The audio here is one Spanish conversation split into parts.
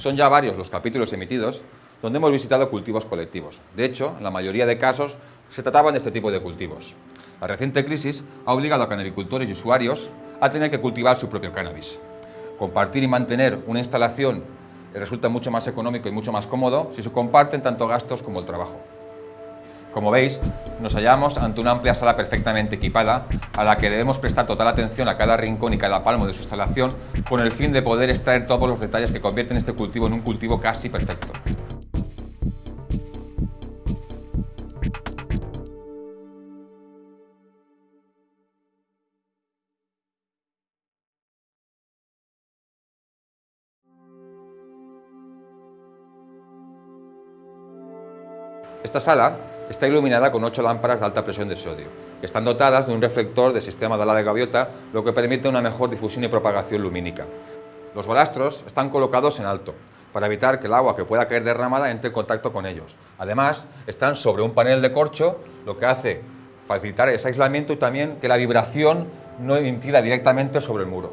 Son ya varios los capítulos emitidos donde hemos visitado cultivos colectivos. De hecho, en la mayoría de casos se trataban de este tipo de cultivos. La reciente crisis ha obligado a canabicultores y usuarios a tener que cultivar su propio cannabis. Compartir y mantener una instalación resulta mucho más económico y mucho más cómodo si se comparten tanto gastos como el trabajo. Como veis, nos hallamos ante una amplia sala perfectamente equipada a la que debemos prestar total atención a cada rincón y cada palmo de su instalación con el fin de poder extraer todos los detalles que convierten este cultivo en un cultivo casi perfecto. Esta sala está iluminada con ocho lámparas de alta presión de sodio, que están dotadas de un reflector de sistema de ala de gaviota, lo que permite una mejor difusión y propagación lumínica. Los balastros están colocados en alto, para evitar que el agua que pueda caer derramada entre en contacto con ellos. Además, están sobre un panel de corcho, lo que hace facilitar ese aislamiento y también que la vibración no incida directamente sobre el muro.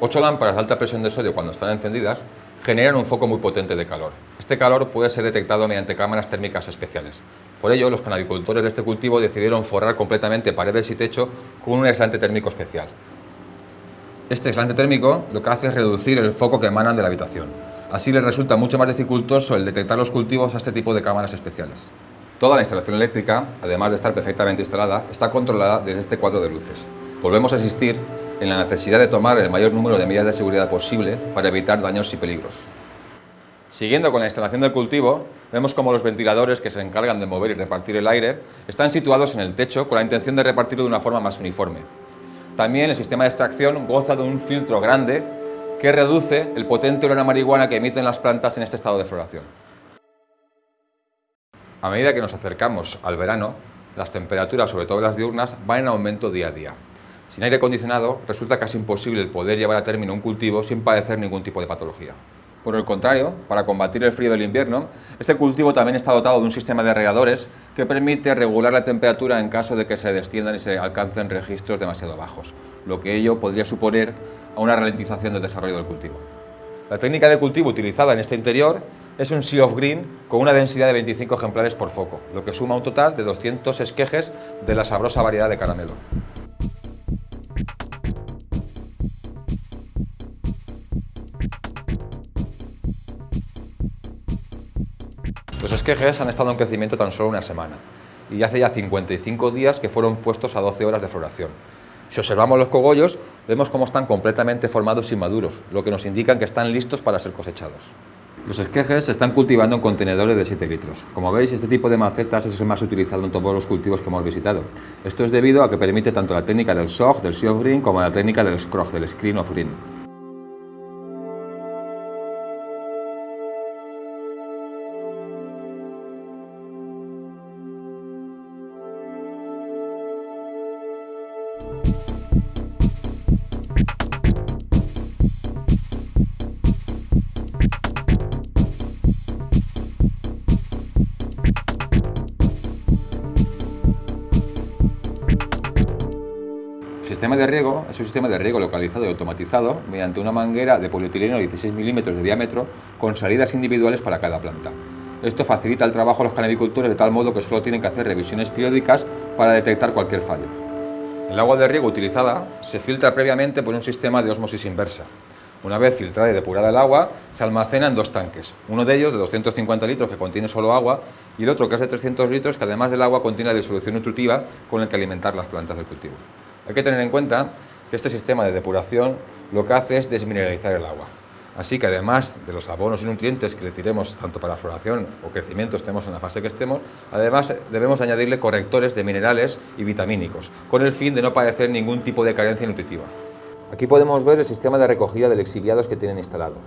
Ocho lámparas de alta presión de sodio, cuando están encendidas, generan un foco muy potente de calor. Este calor puede ser detectado mediante cámaras térmicas especiales. Por ello, los canabicultores de este cultivo decidieron forrar completamente paredes y techo con un aislante térmico especial. Este aislante térmico lo que hace es reducir el foco que emanan de la habitación. Así les resulta mucho más dificultoso el detectar los cultivos a este tipo de cámaras especiales. Toda la instalación eléctrica, además de estar perfectamente instalada, está controlada desde este cuadro de luces. Volvemos a asistir en la necesidad de tomar el mayor número de medidas de seguridad posible para evitar daños y peligros. Siguiendo con la instalación del cultivo, vemos como los ventiladores que se encargan de mover y repartir el aire están situados en el techo con la intención de repartirlo de una forma más uniforme. También el sistema de extracción goza de un filtro grande que reduce el potente olor a marihuana que emiten las plantas en este estado de floración. A medida que nos acercamos al verano, las temperaturas, sobre todo las diurnas, van en aumento día a día. Sin aire acondicionado resulta casi imposible el poder llevar a término un cultivo sin padecer ningún tipo de patología. Por el contrario, para combatir el frío del invierno, este cultivo también está dotado de un sistema de regadores que permite regular la temperatura en caso de que se desciendan y se alcancen registros demasiado bajos, lo que ello podría suponer a una ralentización del desarrollo del cultivo. La técnica de cultivo utilizada en este interior es un Sea of Green con una densidad de 25 ejemplares por foco, lo que suma un total de 200 esquejes de la sabrosa variedad de caramelo. Los esquejes han estado en crecimiento tan solo una semana y hace ya 55 días que fueron puestos a 12 horas de floración. Si observamos los cogollos, vemos cómo están completamente formados y maduros, lo que nos indica que están listos para ser cosechados. Los esquejes se están cultivando en contenedores de 7 litros. Como veis, este tipo de macetas es el más utilizado en todos los cultivos que hemos visitado. Esto es debido a que permite tanto la técnica del SOG, del of Green, como la técnica del SCROG, del Screen of Green. Sistema de riego es un sistema de riego localizado y automatizado mediante una manguera de polietileno de 16 milímetros de diámetro con salidas individuales para cada planta. Esto facilita el trabajo a los canabicultores de tal modo que solo tienen que hacer revisiones periódicas para detectar cualquier fallo. El agua de riego utilizada se filtra previamente por un sistema de osmosis inversa. Una vez filtrada y depurada el agua, se almacena en dos tanques, uno de ellos de 250 litros que contiene solo agua y el otro que es de 300 litros que además del agua contiene la disolución nutritiva con el que alimentar las plantas del cultivo. Hay que tener en cuenta que este sistema de depuración lo que hace es desmineralizar el agua. Así que además de los abonos y nutrientes que le tiremos tanto para floración o crecimiento estemos en la fase que estemos, además debemos añadirle correctores de minerales y vitamínicos, con el fin de no padecer ningún tipo de carencia nutritiva. Aquí podemos ver el sistema de recogida de lexiviados que tienen instalados.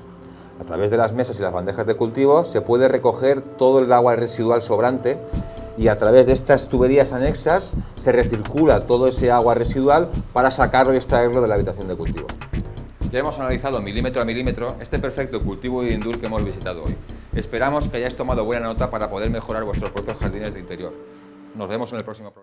A través de las mesas y las bandejas de cultivo se puede recoger todo el agua residual sobrante y a través de estas tuberías anexas se recircula todo ese agua residual para sacarlo y extraerlo de la habitación de cultivo. Ya hemos analizado milímetro a milímetro este perfecto cultivo de indoor que hemos visitado hoy. Esperamos que hayáis tomado buena nota para poder mejorar vuestros propios jardines de interior. Nos vemos en el próximo programa.